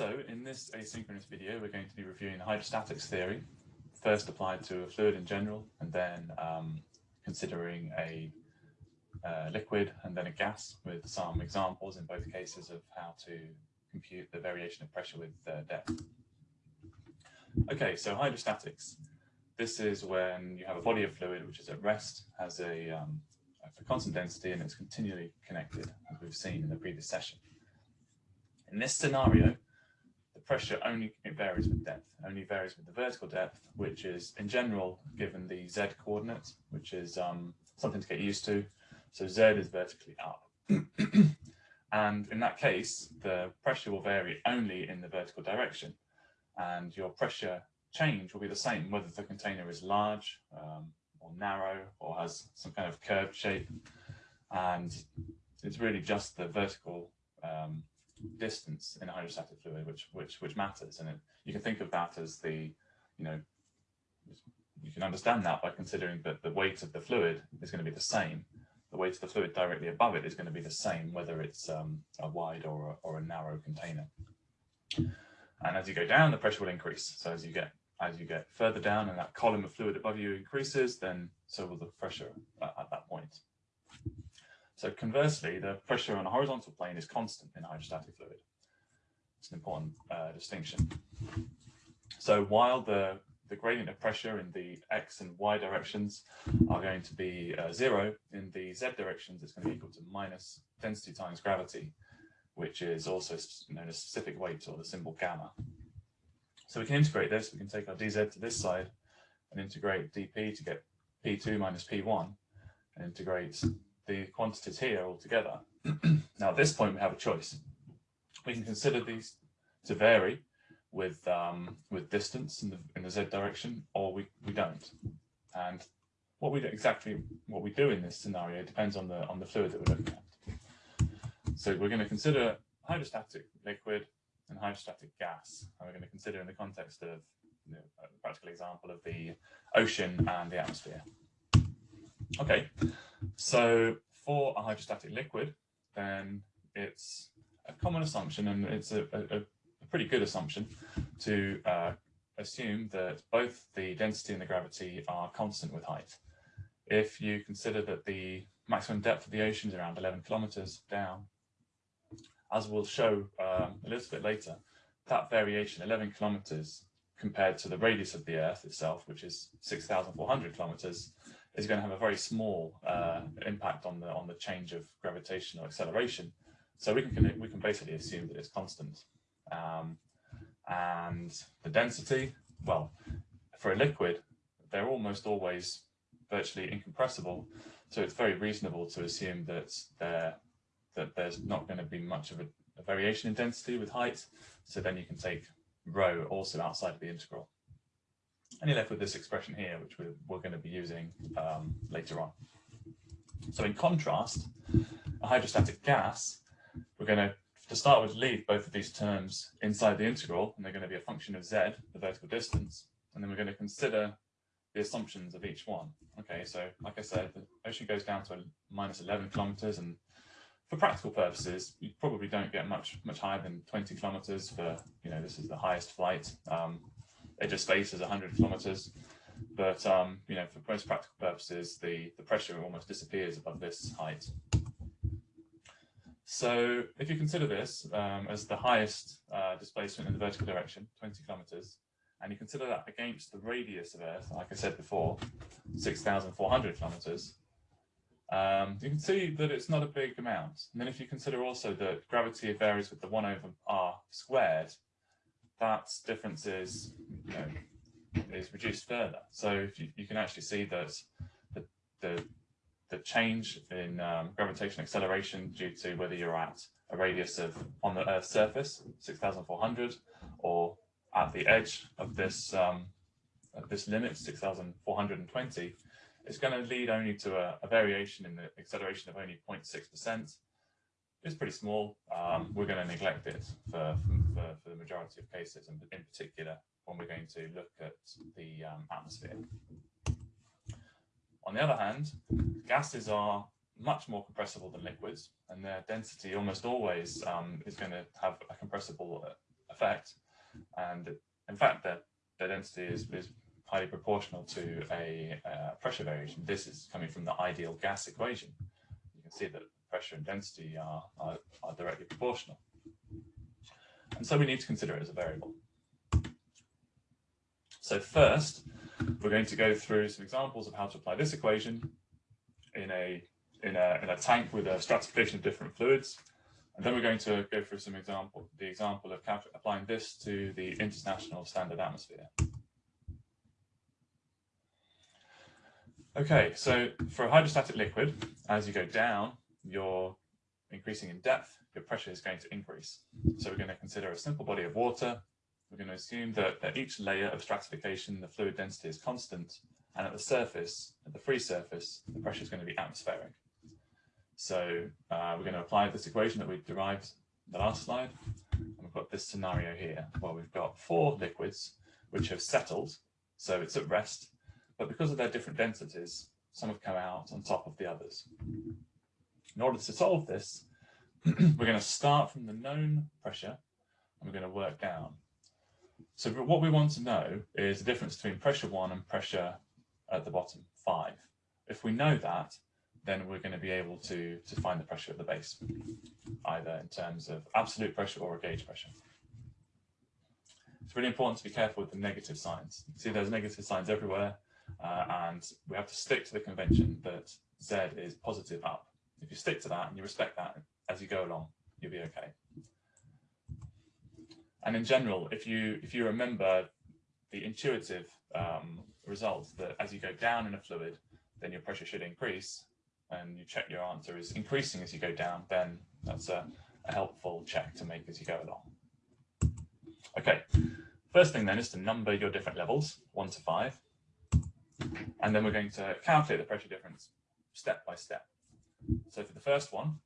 So in this asynchronous video, we're going to be reviewing the hydrostatics theory, first applied to a fluid in general, and then um, considering a uh, liquid and then a gas with some examples in both cases of how to compute the variation of pressure with uh, depth. Okay, so hydrostatics. This is when you have a body of fluid which is at rest, has a, um, a constant density, and it's continually connected, as we've seen in the previous session. In this scenario, pressure only varies with depth, only varies with the vertical depth, which is in general given the z coordinate, which is um, something to get used to. So z is vertically up. and in that case, the pressure will vary only in the vertical direction. And your pressure change will be the same, whether the container is large um, or narrow or has some kind of curved shape. And it's really just the vertical um, distance in a hydrostatic fluid which which which matters. And it, you can think of that as the you know you can understand that by considering that the weight of the fluid is going to be the same. The weight of the fluid directly above it is going to be the same whether it's um, a wide or a, or a narrow container. And as you go down the pressure will increase. So as you get as you get further down and that column of fluid above you increases then so will the pressure at, at that so conversely, the pressure on a horizontal plane is constant in hydrostatic fluid. It's an important uh, distinction. So while the, the gradient of pressure in the x and y directions are going to be uh, zero, in the z directions it's going to be equal to minus density times gravity, which is also known as specific weight or the symbol gamma. So we can integrate this, we can take our dz to this side and integrate dp to get p2 minus p1 and integrate the quantities here all together. now at this point we have a choice. We can consider these to vary with um, with distance in the in the z direction, or we we don't. And what we do, exactly what we do in this scenario depends on the on the fluid that we're looking at. So we're going to consider hydrostatic liquid and hydrostatic gas, and we're going to consider in the context of you know, a practical example of the ocean and the atmosphere. Okay, so for a hydrostatic liquid, then it's a common assumption, and it's a, a, a pretty good assumption to uh, assume that both the density and the gravity are constant with height. If you consider that the maximum depth of the ocean is around 11 kilometers down, as we'll show um, a little bit later, that variation, 11 kilometers, compared to the radius of the Earth itself, which is 6,400 kilometers, is going to have a very small uh, impact on the on the change of gravitational acceleration. So we can we can basically assume that it's constant. Um, and the density, well, for a liquid, they're almost always virtually incompressible. So it's very reasonable to assume that there that there's not going to be much of a, a variation in density with height. So then you can take rho also outside of the integral. And you're left with this expression here, which we're, we're going to be using um, later on. So in contrast, a hydrostatic gas, we're going to, to start with, leave both of these terms inside the integral, and they're going to be a function of z, the vertical distance, and then we're going to consider the assumptions of each one. Okay, so like I said, the ocean goes down to minus 11 kilometers, and for practical purposes, you probably don't get much much higher than 20 kilometers for, you know, this is the highest flight. Um, edge of space is 100 kilometers. But um, you know, for most practical purposes, the, the pressure almost disappears above this height. So if you consider this um, as the highest uh, displacement in the vertical direction, 20 kilometers, and you consider that against the radius of Earth, like I said before, 6,400 kilometers, um, you can see that it's not a big amount. And then if you consider also that gravity varies with the 1 over r squared, that difference is, you know, is reduced further. So you, you can actually see that the, the, the change in um, gravitational acceleration due to whether you're at a radius of on the Earth's surface, 6,400, or at the edge of this um, this limit, 6,420, is going to lead only to a, a variation in the acceleration of only 0.6%, it's pretty small. Um, we're going to neglect it for, for, for, the majority of cases, and in particular when we're going to look at the um, atmosphere. On the other hand, gases are much more compressible than liquids, and their density almost always um, is going to have a compressible effect. And in fact, their, the density is, is highly proportional to a uh, pressure variation. This is coming from the ideal gas equation. You can see that pressure and density are, are, are directly proportional. And so we need to consider it as a variable. So first, we're going to go through some examples of how to apply this equation in a, in a, in a tank with a stratification of different fluids. And then we're going to go through some example, the example of applying this to the international standard atmosphere. Okay, so for a hydrostatic liquid, as you go down, you're increasing in depth, your pressure is going to increase. So we're going to consider a simple body of water. We're going to assume that at each layer of stratification, the fluid density is constant, and at the surface, at the free surface, the pressure is going to be atmospheric. So uh, we're going to apply this equation that we derived in the last slide. And we've got this scenario here, where we've got four liquids which have settled, so it's at rest, but because of their different densities, some have come out on top of the others. In order to solve this, we're going to start from the known pressure and we're going to work down. So what we want to know is the difference between pressure one and pressure at the bottom, five. If we know that, then we're going to be able to, to find the pressure at the base, either in terms of absolute pressure or a gauge pressure. It's really important to be careful with the negative signs. You see there's negative signs everywhere, uh, and we have to stick to the convention that Z is positive up. If you stick to that and you respect that as you go along, you'll be okay. And in general, if you if you remember the intuitive um, result that as you go down in a fluid, then your pressure should increase, and you check your answer is increasing as you go down, then that's a, a helpful check to make as you go along. Okay, first thing then is to number your different levels, one to five, and then we're going to calculate the pressure difference step by step. So for the first one,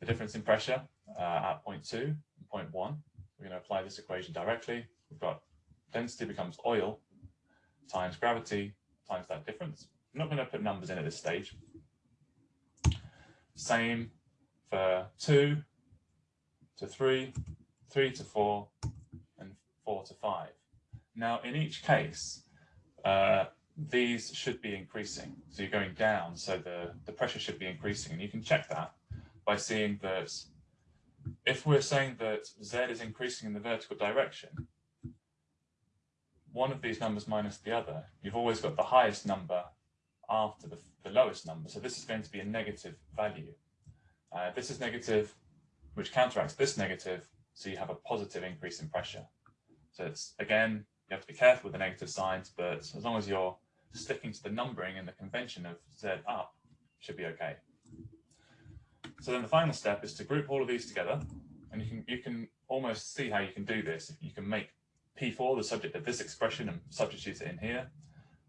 the difference in pressure uh, at point 0.2 and point one, we're going to apply this equation directly. We've got density becomes oil times gravity times that difference. I'm not going to put numbers in at this stage. Same for two to three, three to four, and four to five. Now, in each case, uh, these should be increasing. So you're going down, so the, the pressure should be increasing. And you can check that by seeing that if we're saying that Z is increasing in the vertical direction, one of these numbers minus the other, you've always got the highest number after the, the lowest number. So this is going to be a negative value. Uh, this is negative, which counteracts this negative, so you have a positive increase in pressure. So it's, again, you have to be careful with the negative signs, but as long as you're sticking to the numbering and the convention of Z up should be okay. So then the final step is to group all of these together and you can you can almost see how you can do this. You can make P4 the subject of this expression and substitute it in here.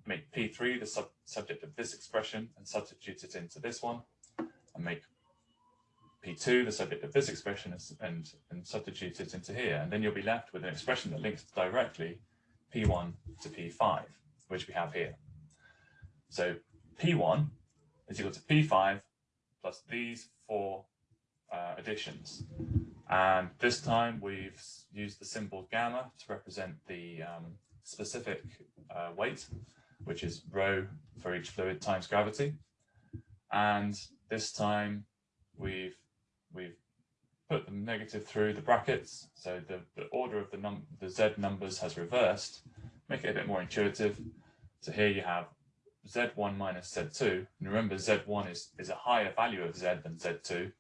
Make P3 the sub subject of this expression and substitute it into this one. And make P2 the subject of this expression and, and substitute it into here. And then you'll be left with an expression that links directly P1 to P5, which we have here. So P1 is equal to P5 plus these four uh, additions. And this time we've used the symbol gamma to represent the um, specific uh, weight, which is rho for each fluid times gravity. And this time we've we've put the negative through the brackets. So the, the order of the num the Z numbers has reversed, make it a bit more intuitive. So here you have Z1 minus Z2. And remember, Z1 is, is a higher value of Z than Z2.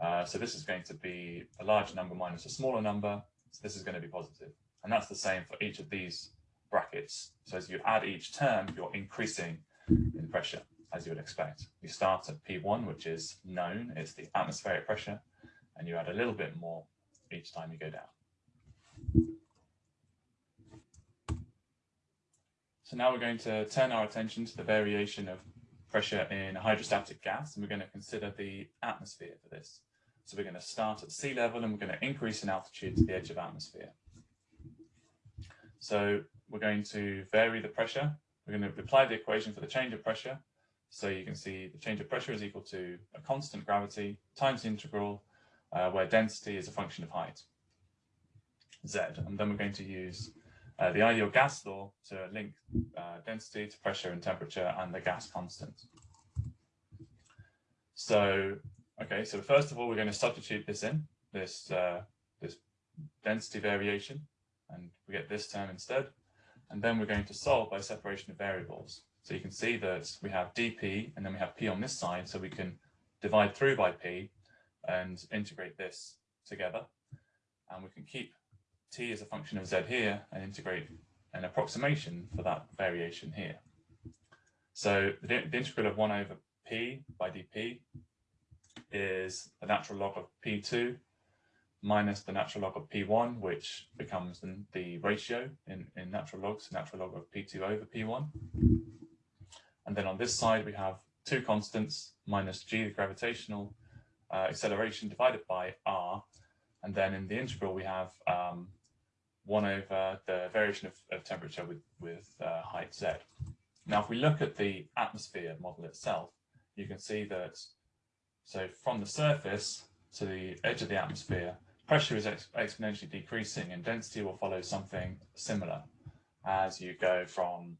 Uh, so this is going to be a large number minus a smaller number. So this is going to be positive. And that's the same for each of these brackets. So as you add each term, you're increasing in pressure, as you would expect. You start at P1, which is known, it's the atmospheric pressure, and you add a little bit more each time you go down. So now we're going to turn our attention to the variation of pressure in a hydrostatic gas, and we're going to consider the atmosphere for this. So we're going to start at sea level and we're going to increase in altitude to the edge of atmosphere. So we're going to vary the pressure. We're going to apply the equation for the change of pressure. So you can see the change of pressure is equal to a constant gravity times the integral, uh, where density is a function of height. Z. And then we're going to use uh, the ideal gas law to link uh, density to pressure and temperature and the gas constant. So, okay, so first of all, we're going to substitute this in, this, uh, this density variation, and we get this term instead. And then we're going to solve by separation of variables. So you can see that we have dp and then we have p on this side, so we can divide through by p and integrate this together. And we can keep t is a function of z here and integrate an approximation for that variation here. So the, the integral of 1 over p by dp is the natural log of p2 minus the natural log of p1, which becomes the, the ratio in, in natural logs, natural log of p2 over p1. And then on this side, we have two constants minus g, the gravitational uh, acceleration divided by r. And then in the integral, we have um, 1 over the variation of, of temperature with, with uh, height z. Now, if we look at the atmosphere model itself, you can see that, so from the surface to the edge of the atmosphere, pressure is ex exponentially decreasing and density will follow something similar as you go from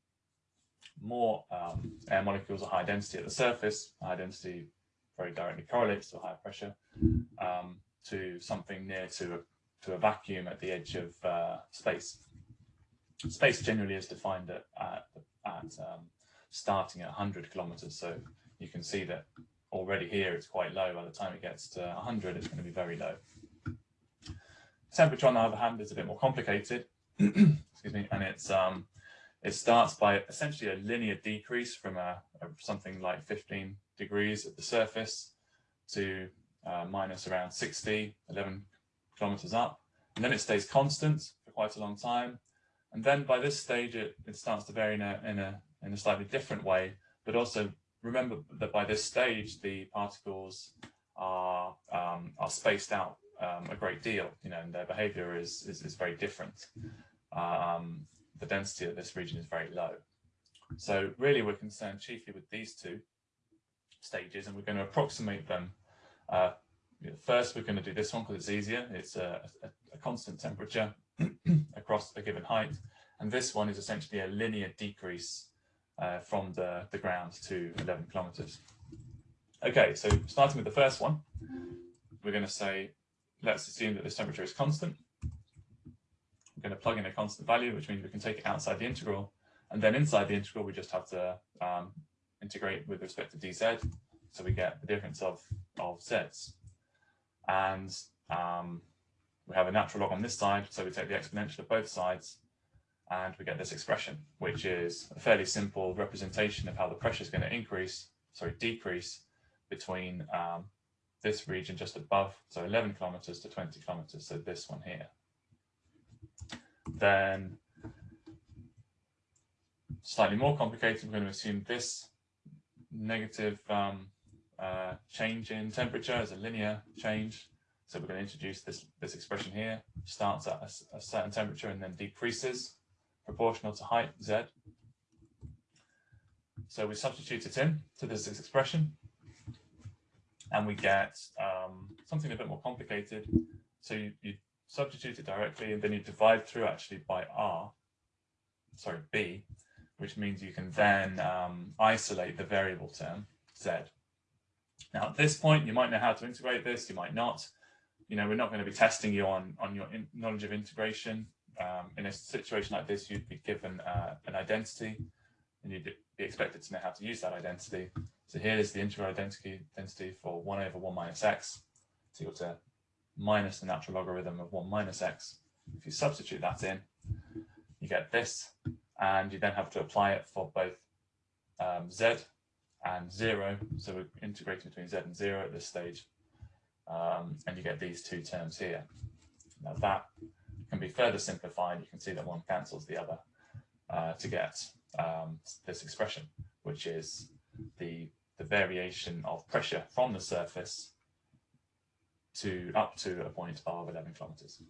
more um, air molecules of high density at the surface, high density very directly correlates to higher pressure, um, to something near to a, to a vacuum at the edge of uh, space. Space generally is defined at, at, at um, starting at 100 kilometers, so you can see that already here it's quite low. By the time it gets to 100, it's going to be very low. Temperature, on the other hand, is a bit more complicated. Excuse me, and it's um, it starts by essentially a linear decrease from a, a something like 15 degrees at the surface to uh, minus around 60, 11 kilometers up, and then it stays constant for quite a long time. And then by this stage, it, it starts to vary in a, in a in a slightly different way, but also remember that by this stage, the particles are um, are spaced out um, a great deal, you know, and their behavior is, is, is very different. Um, the density of this region is very low. So really we're concerned chiefly with these two stages and we're going to approximate them. Uh, first, we're going to do this one because it's easier. It's a, a, a constant temperature across a given height. And this one is essentially a linear decrease uh, from the, the ground to 11 kilometers. Okay, so starting with the first one, we're going to say let's assume that this temperature is constant. We're going to plug in a constant value, which means we can take it outside the integral. And then inside the integral, we just have to um, integrate with respect to dz. So we get the difference of, of z's. And um, we have a natural log on this side, so we take the exponential of both sides, and we get this expression, which is a fairly simple representation of how the pressure is going to increase, sorry, decrease between um, this region just above, so 11 kilometers to 20 kilometers, so this one here. Then slightly more complicated, we're going to assume this negative um, uh, change in temperature as a linear change. So we're going to introduce this, this expression here, starts at a, a certain temperature and then decreases proportional to height, z. So we substitute it in to this expression and we get um, something a bit more complicated. So you, you substitute it directly and then you divide through actually by r, sorry, b, which means you can then um, isolate the variable term, z. Now at this point, you might know how to integrate this, you might not. You know, we're not going to be testing you on, on your knowledge of integration. Um, in a situation like this, you'd be given uh, an identity and you'd be expected to know how to use that identity. So here is the integral identity density for 1 over 1 minus x is equal to minus the natural logarithm of 1 minus x. If you substitute that in, you get this, and you then have to apply it for both um, z and 0. So we're integrating between z and 0 at this stage, um, and you get these two terms here. Now that can be further simplified. You can see that one cancels the other uh, to get um, this expression, which is the, the variation of pressure from the surface to up to a point of 11 kilometers.